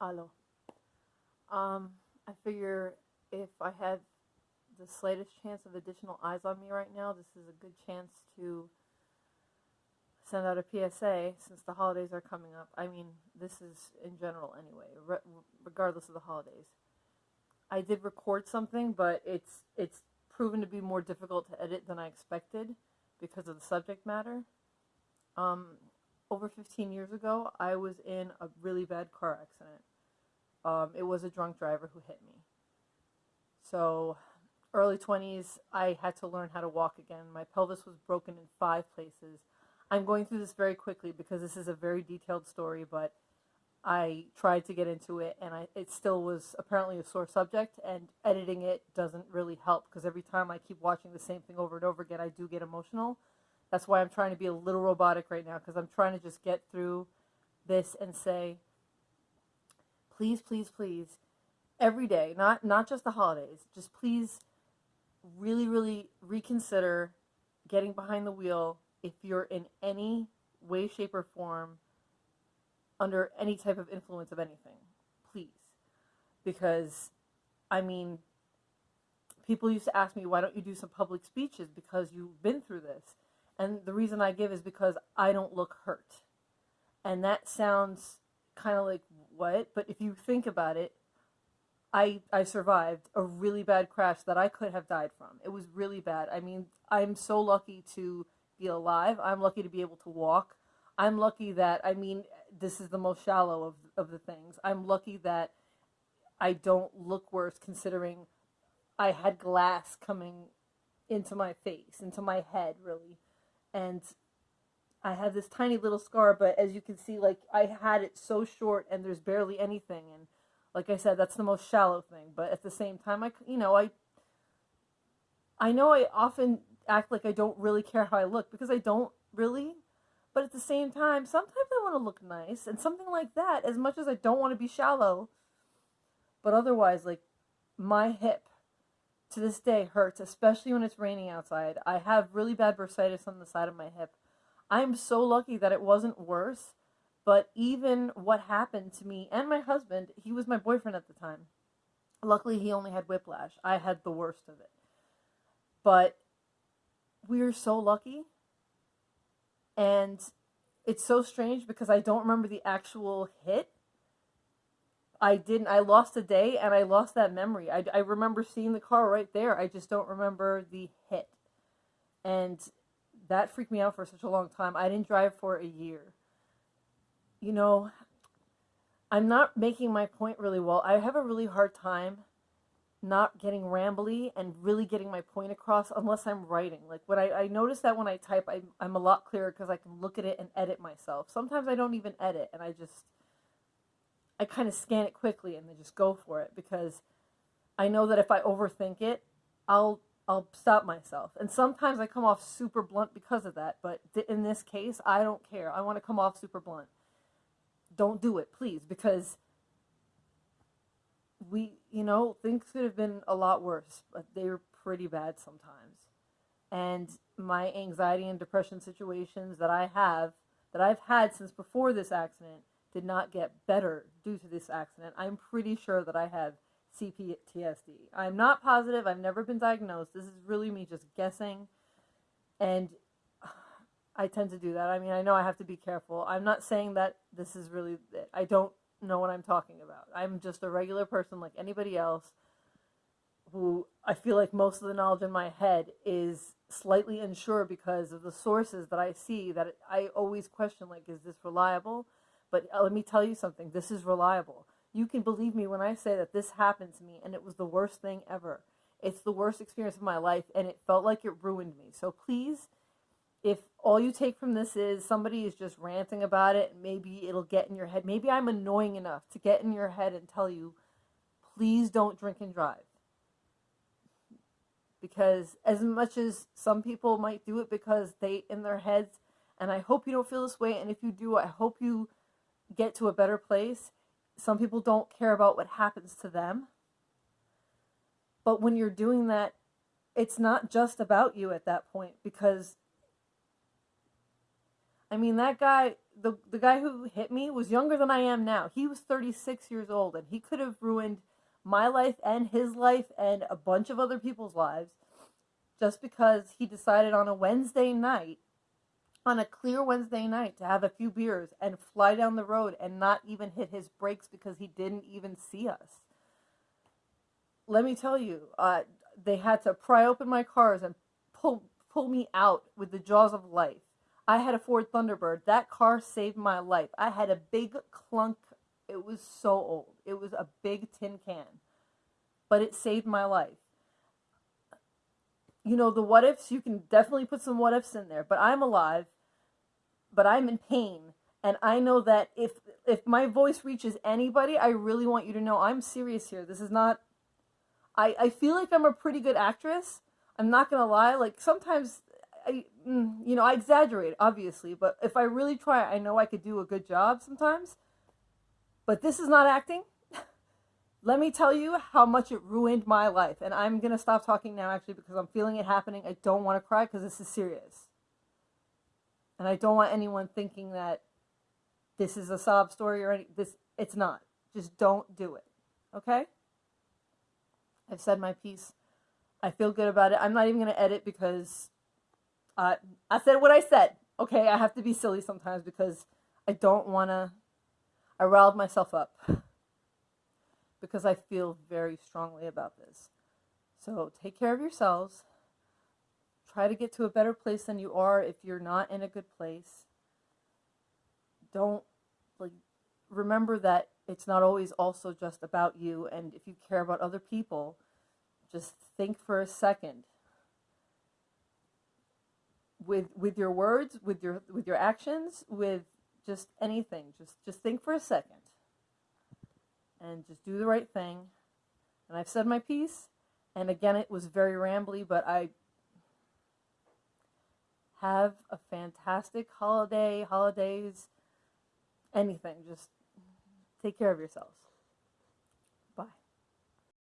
Alo. Um, I figure if I have the slightest chance of additional eyes on me right now, this is a good chance to send out a PSA since the holidays are coming up. I mean, this is in general anyway, re- regardless of the holidays. I did record something, but it's it's proven to be more difficult to edit than I expected because of the subject matter. Um, over 15 years ago, I was in a really bad car accident. Um, it was a drunk driver who hit me. So, early 20s, I had to learn how to walk again. My pelvis was broken in five places. I'm going through this very quickly because this is a very detailed story, but I tried to get into it and I, it still was apparently a sore subject, and editing it doesn't really help because every time I keep watching the same thing over and over again, I do get emotional. That's why I'm trying to be a little robotic right now because I'm trying to just get through this and say, please, please, please, every day, not not just the holidays, just please really, really reconsider getting behind the wheel if you're in any way, shape, or form under any type of influence of anything. Please. Because, I mean, people used to ask me, why don't you do some public speeches because you've been through this? And the reason I give is because I don't look hurt. And that sounds kind of like what? But if you think about it, I I survived a really bad crash that I could have died from. It was really bad. I mean, I'm so lucky to be alive. I'm lucky to be able to walk. I'm lucky that I mean, this is the most shallow of of the things. I'm lucky that I don't look worse considering I had glass coming into my face, into my head really and I have this tiny little scar, but as you can see, like I had it so short and there's barely anything. And like I said, that's the most shallow thing. But at the same time, I, you know, I, I know I often act like I don't really care how I look because I don't really. But at the same time, sometimes I want to look nice and something like that, as much as I don't want to be shallow. But otherwise, like my hip to this day hurts, especially when it's raining outside. I have really bad bursitis on the side of my hip. I'm so lucky that it wasn't worse, but even what happened to me and my husband, he was my boyfriend at the time. Luckily, he only had whiplash. I had the worst of it. But we are so lucky. And it's so strange because I don't remember the actual hit I didn't. I lost a day and I lost that memory. I, I remember seeing the car right there. I just don't remember the hit. And that freaked me out for such a long time. I didn't drive for a year. You know, I'm not making my point really well. I have a really hard time not getting rambly and really getting my point across unless I'm writing. Like when I, I notice that when I type, I, I'm a lot clearer because I can look at it and edit myself. Sometimes I don't even edit and I just I kind of scan it quickly and then just go for it because I know that if I overthink it, I'll I'll stop myself. And sometimes I come off super blunt because of that, but in this case, I don't care. I want to come off super blunt. Don't do it, please, because we, you know, things could have been a lot worse, but they were pretty bad sometimes. And my anxiety and depression situations that I have, that I've had since before this accident, did not get better due to this accident. I'm pretty sure that I have CPTSD. I'm not positive. I've never been diagnosed. This is really me just guessing. And I tend to do that. I mean, I know I have to be careful. I'm not saying that this is really. I don't know what I'm talking about. I'm just a regular person like anybody else who I feel like most of the knowledge in my head is slightly unsure because of the sources that I see that I always question like is this reliable? But uh, let me tell you something this is reliable. You can believe me when I say that this happened to me and it was the worst thing ever. It's the worst experience of my life and it felt like it ruined me. So please, if all you take from this is somebody is just ranting about it, maybe it'll get in your head. Maybe I'm annoying enough to get in your head and tell you, please don't drink and drive. Because as much as some people might do it because they, in their heads, and I hope you don't feel this way, and if you do, I hope you get to a better place. Some people don't care about what happens to them. But when you're doing that, it's not just about you at that point because I mean that guy the the guy who hit me was younger than I am now. He was 36 years old and he could have ruined my life and his life and a bunch of other people's lives just because he decided on a Wednesday night on a clear Wednesday night to have a few beers and fly down the road and not even hit his brakes because he didn't even see us. Let me tell you, uh, they had to pry open my cars and pull pull me out with the jaws of life. I had a Ford Thunderbird. That car saved my life. I had a big clunk. It was so old. It was a big tin can, but it saved my life. You know, the what ifs, you can definitely put some what ifs in there, but I'm alive but I'm in pain. And I know that if if my voice reaches anybody, I really want you to know I'm serious here. This is not I, I feel like I'm a pretty good actress. I'm not gonna lie. Like sometimes I mm, you know, I exaggerate, obviously, but if I really try, I know I could do a good job sometimes. But this is not acting. Let me tell you how much it ruined my life. And I'm going to stop talking now, actually, because I'm feeling it happening. I don't want to cry because this is serious. And I don't want anyone thinking that this is a sob story or any this it's not. Just don't do it. Okay? I've said my piece. I feel good about it. I'm not even going to edit because uh, I said what I said. Okay, I have to be silly sometimes because I don't want to. I riled myself up because I feel very strongly about this. So take care of yourselves. Try to get to a better place than you are if you're not in a good place. Don't like remember that it's not always also just about you and if you care about other people, just think for a second with with your words, with your with your actions, with just anything. Just just think for a second. And just do the right thing. And I've said my piece. And again, it was very rambly, but I have a fantastic holiday, holidays, anything. Just take care of yourselves.